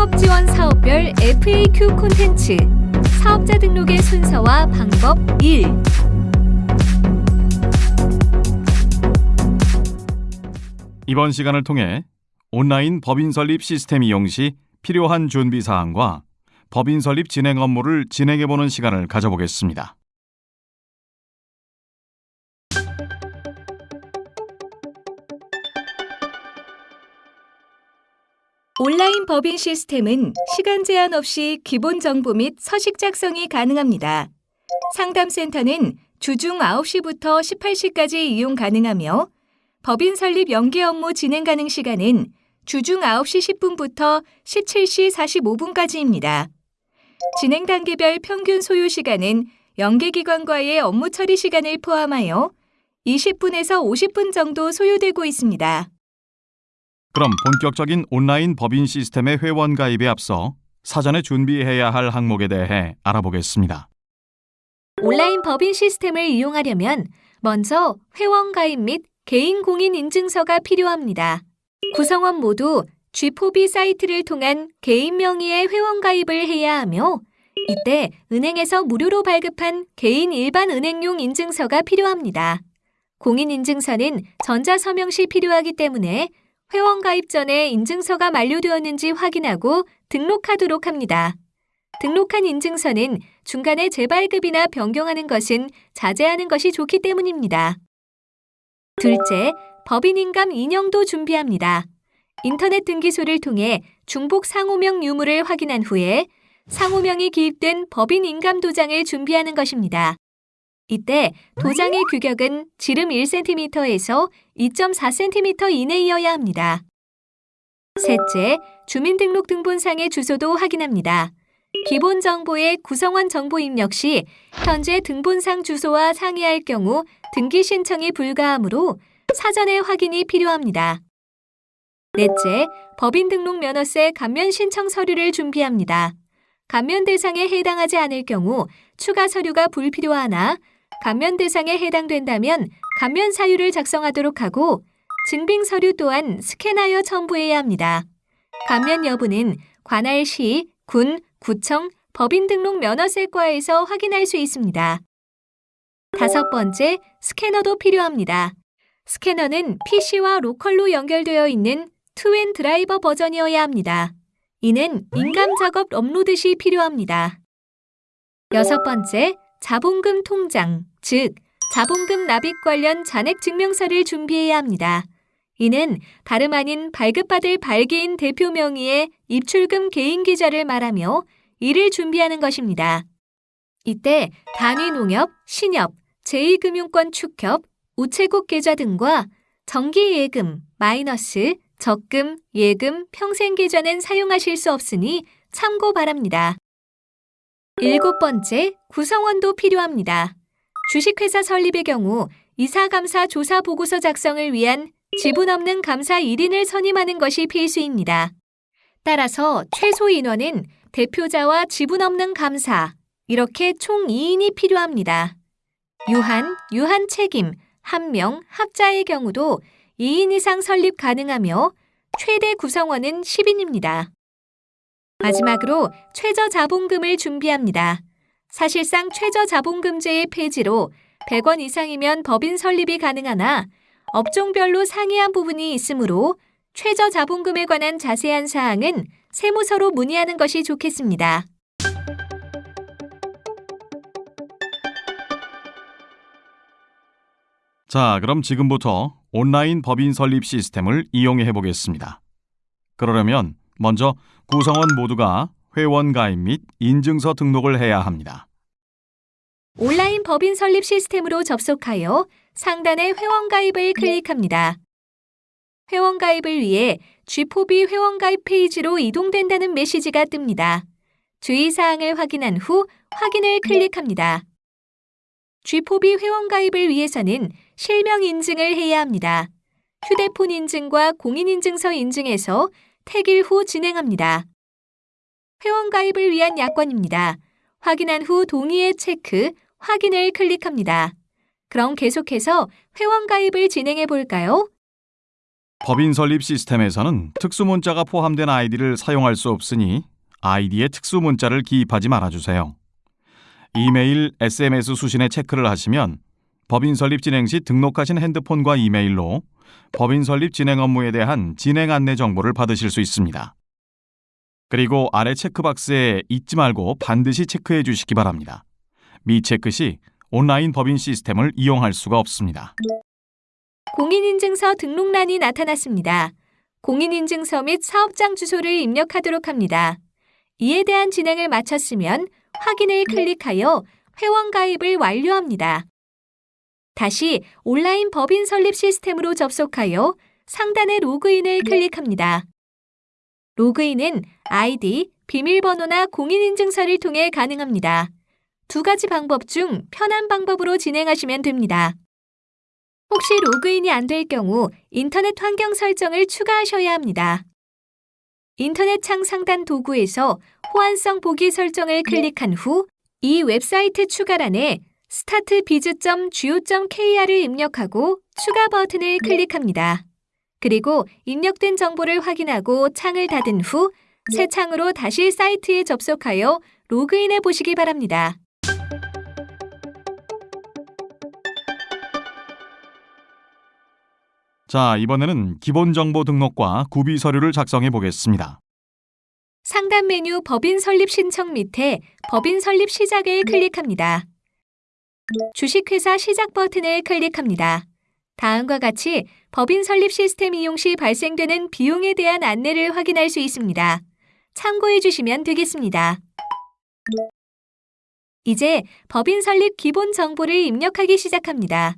창업 지원 사업별 FAQ 콘텐츠 사업자 등록의 순서와 방법 1. 이번 시간을 통해 온라인 법인 설립 시스템 이용 시 필요한 준비 사항과 법인 설립 진행 업무를 진행해 보는 시간을 가져보겠습니다. 온라인 법인 시스템은 시간 제한 없이 기본 정보 및 서식 작성이 가능합니다. 상담센터는 주중 9시부터 18시까지 이용 가능하며 법인 설립 연계 업무 진행 가능 시간은 주중 9시 10분부터 17시 45분까지입니다. 진행 단계별 평균 소요 시간은 연계기관과의 업무 처리 시간을 포함하여 20분에서 50분 정도 소요되고 있습니다. 그럼 본격적인 온라인 법인 시스템의 회원 가입에 앞서 사전에 준비해야 할 항목에 대해 알아보겠습니다. 온라인 법인 시스템을 이용하려면 먼저 회원 가입 및 개인 공인 인증서가 필요합니다. 구성원 모두 G4B 사이트를 통한 개인 명의의 회원 가입을 해야 하며 이때 은행에서 무료로 발급한 개인 일반 은행용 인증서가 필요합니다. 공인 인증서는 전자서명 시 필요하기 때문에 회원 가입 전에 인증서가 만료되었는지 확인하고 등록하도록 합니다. 등록한 인증서는 중간에 재발급이나 변경하는 것은 자제하는 것이 좋기 때문입니다. 둘째, 법인인감 인형도 준비합니다. 인터넷 등기소를 통해 중복 상호명 유무를 확인한 후에 상호명이 기입된 법인 인감 도장을 준비하는 것입니다. 이때 도장의 규격은 지름 1cm에서 2.4cm 이내이어야 합니다. 셋째, 주민등록등본상의 주소도 확인합니다. 기본 정보의 구성원 정보 입력 시 현재 등본상 주소와 상이할 경우 등기 신청이 불가하므로 사전에 확인이 필요합니다. 넷째, 법인 등록 면허세 감면 신청 서류를 준비합니다. 감면 대상에 해당하지 않을 경우 추가 서류가 불필요하나 감면 대상에 해당된다면 감면 사유를 작성하도록 하고 증빙 서류 또한 스캔하여 첨부해야 합니다. 감면 여부는 관할 시, 군, 구청, 법인 등록 면허세과에서 확인할 수 있습니다. 다섯 번째, 스캐너도 필요합니다. 스캐너는 PC와 local로 연결되어 있는 TWAIN 드라이버 버전이어야 합니다. 이는 인감 작업 업로드 시 필요합니다. 여섯 번째, 자본금 통장, 즉 자본금 납입 관련 잔액 증명서를 준비해야 합니다. 이는 다름 아닌 발급받을 발기인 대표 명의의 입출금 개인 계좌를 말하며 이를 준비하는 것입니다. 이때 단위 농협, 신협, 제2금융권 축협, 우체국 계좌 등과 정기 예금, 마이너스, 적금, 예금, 평생 계좌는 사용하실 수 없으니 참고 바랍니다. 일곱 번째, 구성원도 필요합니다. 주식회사 설립의 경우 이사감사 조사 보고서 작성을 위한 지분 없는 감사 1인을 선임하는 것이 필수입니다. 따라서 최소 인원은 대표자와 지분 없는 감사, 이렇게 총 2인이 필요합니다. 유한, 유한 책임, 한 명, 합자의 경우도 2인 이상 설립 가능하며 최대 구성원은 10인입니다. 마지막으로 최저 자본금을 준비합니다. 사실상 최저 자본금제의 폐지로 100원 이상이면 법인 설립이 가능하나 업종별로 상이한 부분이 있으므로 최저 자본금에 관한 자세한 사항은 세무서로 문의하는 것이 좋겠습니다. 자, 그럼 지금부터 온라인 법인 설립 시스템을 이용해 보겠습니다. 그러려면 먼저 구성원 모두가 회원 가입 및 인증서 등록을 해야 합니다. 온라인 법인 설립 시스템으로 접속하여 상단의 회원 가입을 클릭합니다. 회원 가입을 위해 G4B 회원 가입 페이지로 이동된다는 메시지가 뜹니다. 주의사항을 확인한 후 확인을 클릭합니다. G4B 회원 가입을 위해서는 실명 인증을 해야 합니다. 휴대폰 인증과 공인인증서 인증에서 택일 후 진행합니다. 회원 가입을 위한 약관입니다. 확인한 후 동의의 체크, 확인을 클릭합니다. 그럼 계속해서 회원 가입을 진행해 볼까요? 법인 설립 시스템에서는 특수 문자가 포함된 아이디를 사용할 수 없으니 아이디에 특수 문자를 기입하지 말아주세요. 이메일, SMS 수신에 체크를 하시면 법인 설립 진행 시 등록하신 핸드폰과 이메일로 법인 설립 진행 업무에 대한 진행 안내 정보를 받으실 수 있습니다. 그리고 아래 체크박스에 잊지 말고 반드시 체크해 주시기 바랍니다. 미체크 시 온라인 법인 시스템을 이용할 수가 없습니다. 공인인증서 등록란이 나타났습니다. 공인인증서 및 사업장 주소를 입력하도록 합니다. 이에 대한 진행을 마쳤으면 확인을 클릭하여 회원 가입을 완료합니다. 다시 온라인 법인 설립 시스템으로 접속하여 상단의 로그인을 클릭합니다. 로그인은 아이디, 비밀번호나 공인인증서를 통해 가능합니다. 두 가지 방법 중 편한 방법으로 진행하시면 됩니다. 혹시 로그인이 안 될 경우 인터넷 환경 설정을 추가하셔야 합니다. 인터넷 창 상단 도구에서 호환성 보기 설정을 클릭한 후 이 웹사이트 추가란에 startbiz.go.kr을 입력하고 추가 버튼을 클릭합니다. 그리고 입력된 정보를 확인하고 창을 닫은 후 새 창으로 다시 사이트에 접속하여 로그인해 보시기 바랍니다. 자, 이번에는 기본 정보 등록과 구비 서류를 작성해 보겠습니다. 상단 메뉴 법인 설립 신청 밑에 법인 설립 시작을 클릭합니다. 주식회사 시작 버튼을 클릭합니다. 다음과 같이 법인 설립 시스템 이용 시 발생되는 비용에 대한 안내를 확인할 수 있습니다. 참고해 주시면 되겠습니다. 이제 법인 설립 기본 정보를 입력하기 시작합니다.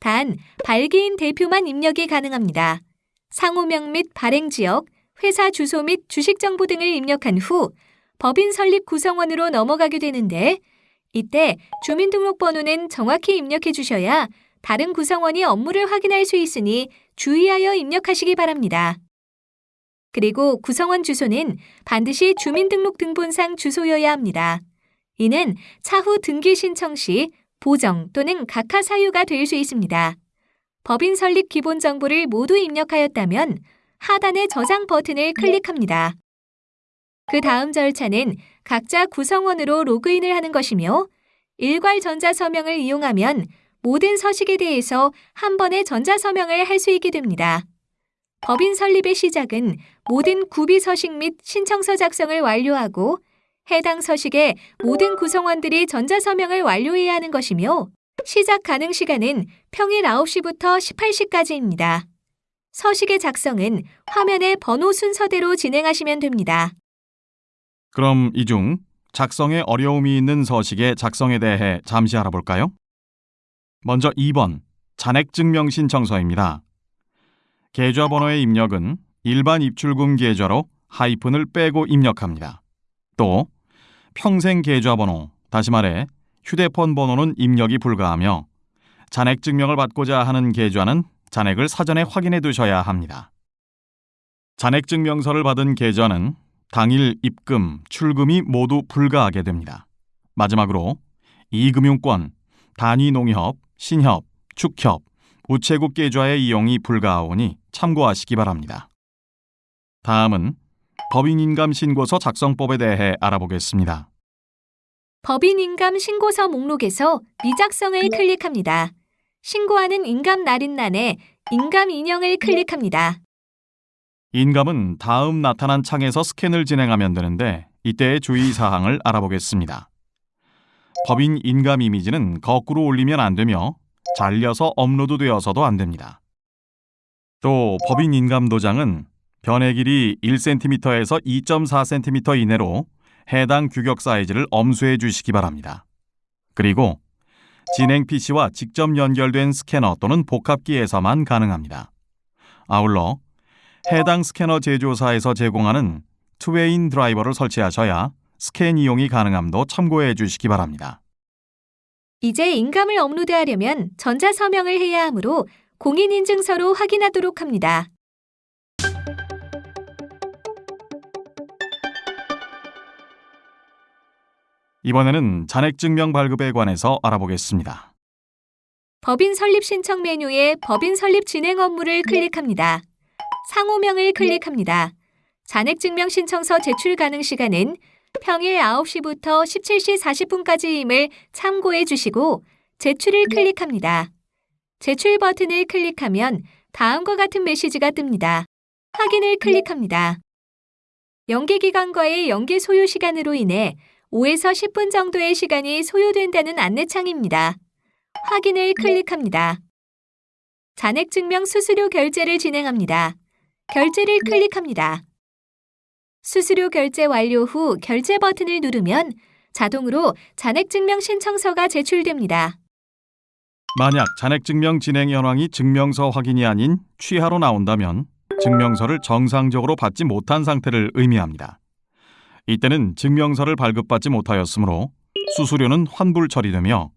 단, 발기인 대표만 입력이 가능합니다. 상호명 및 발행 지역, 회사 주소 및 주식 정보 등을 입력한 후 법인 설립 구성원으로 넘어가게 되는데 이때 주민등록번호는 정확히 입력해 주셔야 다른 구성원이 업무를 확인할 수 있으니 주의하여 입력하시기 바랍니다. 그리고 구성원 주소는 반드시 주민등록등본상 주소여야 합니다. 이는 차후 등기 신청 시 보정 또는 각하 사유가 될 수 있습니다. 법인 설립 기본 정보를 모두 입력하였다면 하단의 저장 버튼을 클릭합니다. 그 다음 절차는 각자 구성원으로 로그인을 하는 것이며 일괄 전자 서명을 이용하면 모든 서식에 대해서 한 번에 전자서명을 할 수 있게 됩니다. 법인 설립의 시작은 모든 구비 서식 및 신청서 작성을 완료하고 해당 서식에 모든 구성원들이 전자서명을 완료해야 하는 것이며 시작 가능 시간은 평일 9시부터 18시까지입니다. 서식의 작성은 화면의 번호 순서대로 진행하시면 됩니다. 그럼 이 중 작성에 어려움이 있는 서식의 작성에 대해 잠시 알아볼까요? 먼저 2번 잔액증명 신청서입니다. 계좌번호의 입력은 일반 입출금 계좌로 하이픈을 빼고 입력합니다. 또 평생 계좌번호, 다시 말해 휴대폰 번호는 입력이 불가하며 잔액 증명을 받고자 하는 계좌는 잔액을 사전에 확인해 두셔야 합니다. 잔액 증명서를 받은 계좌는 당일 입금, 출금이 모두 불가하게 됩니다. 마지막으로 이금융권, 단위 농협, 신협, 축협, 우체국 계좌의 이용이 불가하오니 참고하시기 바랍니다. 다음은 법인인감 신고서 작성법에 대해 알아보겠습니다. 법인인감 신고서 목록에서 미작성을 클릭합니다. 신고하는 인감 날인란에 인감 인형을 클릭합니다. 인감은 다음 나타난 창에서 스캔을 진행하면 되는데 이때의 주의 사항을 알아보겠습니다. 법인 인감 이미지는 거꾸로 올리면 안 되며 잘려서 업로드 되어서도 안 됩니다. 또 법인 인감 도장은 변의 길이 1cm에서 2.4cm 이내로 해당 규격 사이즈를 엄수해 주시기 바랍니다. 그리고 진행 PC와 직접 연결된 스캐너 또는 복합기에서만 가능합니다. 아울러 해당 스캐너 제조사에서 제공하는 투웨인 드라이버를 설치하셔야 스캔 이용이 가능함도 참고해 주시기 바랍니다. 이제 인감을 업로드하려면 전자서명을 해야 하므로 공인인증서로 확인하도록 합니다. 이번에는 잔액증명 발급에 관해서 알아보겠습니다. 법인 설립 신청 메뉴에 법인 설립 진행 업무를 클릭합니다. 상호명을 클릭합니다. 잔액증명 신청서 제출 가능 시간은 평일 9시부터 17시 40분까지임을 참고해 주시고 제출을 클릭합니다. 제출 버튼을 클릭하면 다음과 같은 메시지가 뜹니다. 확인을 클릭합니다. 연계 기간과의 연계 소요 시간으로 인해 5에서 10분 정도의 시간이 소요된다는 안내창입니다. 확인을 클릭합니다. 잔액증명 수수료 결제를 진행합니다. 결제를 클릭합니다. 수수료 결제 완료 후 결제 버튼을 누르면 자동으로 잔액증명 신청서가 제출됩니다. 만약 잔액증명 진행 현황이 증명서 확인이 아닌 취하로 나온다면 증명서를 정상적으로 받지 못한 상태를 의미합니다. 이때는 증명서를 발급받지 못하였으므로 수수료는 환불 처리되며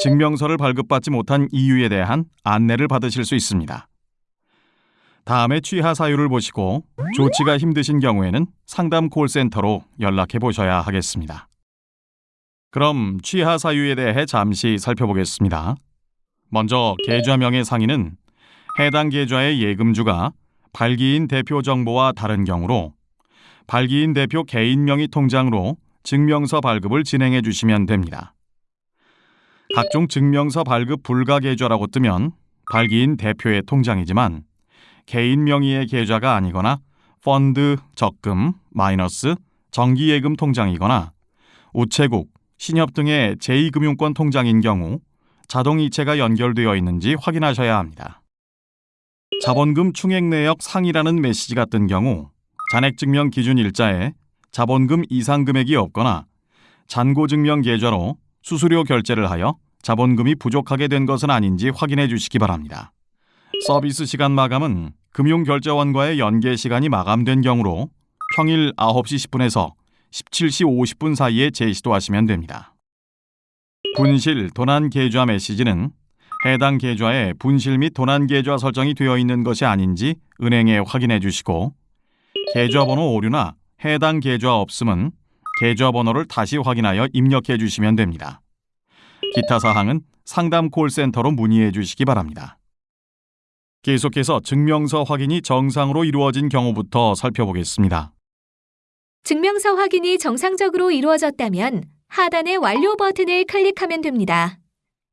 증명서를 발급받지 못한 이유에 대한 안내를 받으실 수 있습니다. 다음에 취하 사유를 보시고 조치가 힘드신 경우에는 상담 콜센터로 연락해 보셔야 하겠습니다. 그럼 취하 사유에 대해 잠시 살펴보겠습니다. 먼저 계좌명의 상인은 해당 계좌의 예금주가 발기인 대표 정보와 다른 경우로 발기인 대표 개인 명의 통장으로 증명서 발급을 진행해 주시면 됩니다. 각종 증명서 발급 불가 계좌라고 뜨면 발기인 대표의 통장이지만 개인 명의의 계좌가 아니거나 펀드, 적금, 마이너스, 정기예금 통장이거나 우체국, 신협 등의 제2금융권 통장인 경우 자동이체가 연결되어 있는지 확인하셔야 합니다. 자본금 충액 내역 상이라는 메시지가 뜬 경우 잔액증명 기준 일자에 자본금 이상 금액이 없거나 잔고증명 계좌로 수수료 결제를 하여 자본금이 부족하게 된 것은 아닌지 확인해 주시기 바랍니다. 서비스 시간 마감은 금융결제원과의 연계 시간이 마감된 경우로 평일 9시 10분에서 17시 50분 사이에 제시도 하시면 됩니다. 분실 도난 계좌 메시지는 해당 계좌에 분실 및 도난 계좌 설정이 되어 있는 것이 아닌지 은행에 확인해 주시고 계좌번호 오류나 해당 계좌 없음은 계좌번호를 다시 확인하여 입력해 주시면 됩니다. 기타 사항은 상담 콜센터로 문의해 주시기 바랍니다. 계속해서 증명서 확인이 정상으로 이루어진 경우부터 살펴보겠습니다. 증명서 확인이 정상적으로 이루어졌다면 하단의 완료 버튼을 클릭하면 됩니다.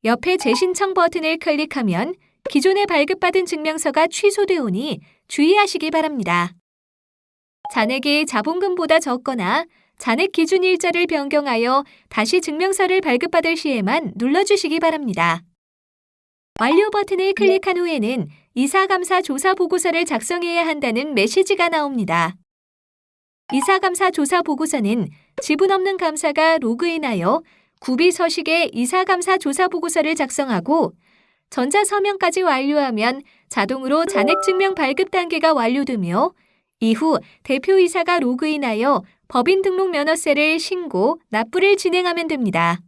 옆에 재신청 버튼을 클릭하면 기존에 발급받은 증명서가 취소되오니 주의하시기 바랍니다. 잔액이 자본금보다 적거나 잔액 기준 일자를 변경하여 다시 증명서를 발급받을 시에만 눌러주시기 바랍니다. 완료 버튼을 클릭한 후에는 이사감사 조사 보고서를 작성해야 한다는 메시지가 나옵니다. 이사감사 조사 보고서는 지분 없는 감사가 로그인하여 구비 서식에 이사감사 조사 보고서를 작성하고 전자 서명까지 완료하면 자동으로 잔액 증명 발급 단계가 완료되며 이후 대표이사가 로그인하여 법인 등록 면허세를 신고 납부를 진행하면 됩니다.